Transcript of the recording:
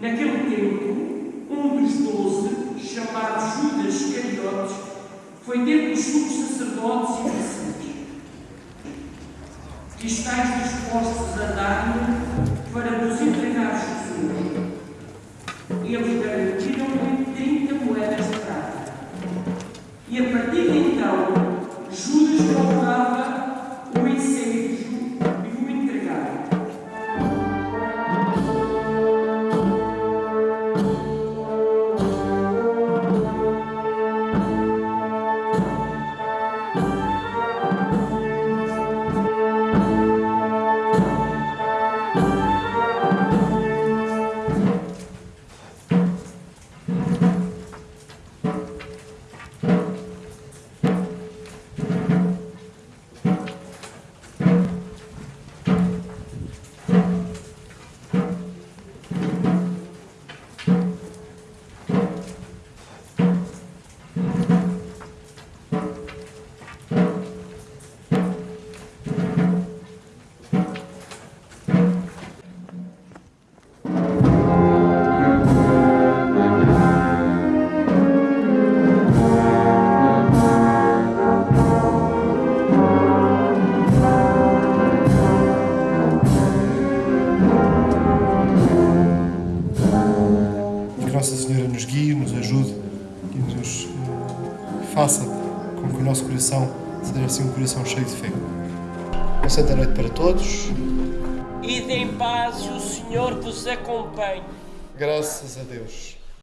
Naquele tempo, um dos doze, chamado Judas Iscariotes, foi ter com os sumos sacerdotes e disse que estáis dispostos a dar-me para vos entregar Jesus. Eles garantiram-lhe 30 moedas de prata. E a partir Nossa Senhora nos guie, nos ajude e nos eh, faça com que o nosso coração seja assim um coração cheio de fé. Uma santa noite para todos. Ide em paz e o Senhor vos acompanhe. Graças a Deus.